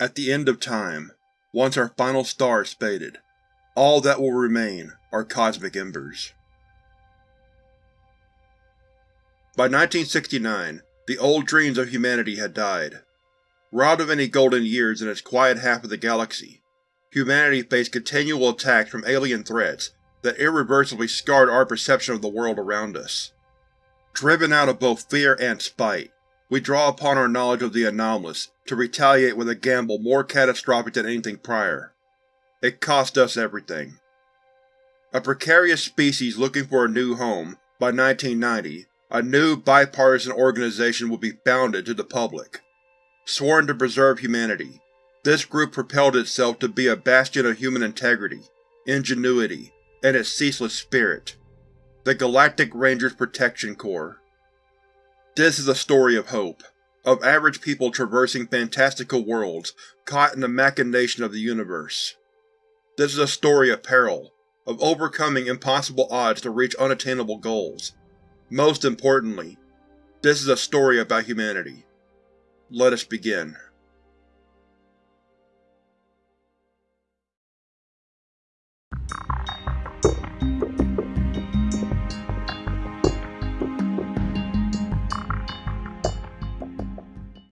At the end of time, once our final star is faded, all that will remain are cosmic embers. By 1969, the old dreams of humanity had died. Robbed of any golden years in its quiet half of the galaxy, humanity faced continual attacks from alien threats that irreversibly scarred our perception of the world around us. Driven out of both fear and spite, we draw upon our knowledge of the anomalous to retaliate with a gamble more catastrophic than anything prior. It cost us everything. A precarious species looking for a new home, by 1990, a new, bipartisan organization will be founded to the public. Sworn to preserve humanity, this group propelled itself to be a bastion of human integrity, ingenuity, and its ceaseless spirit. The Galactic Rangers Protection Corps. This is a story of hope, of average people traversing fantastical worlds caught in the machination of the universe. This is a story of peril, of overcoming impossible odds to reach unattainable goals. Most importantly, this is a story about humanity. Let us begin.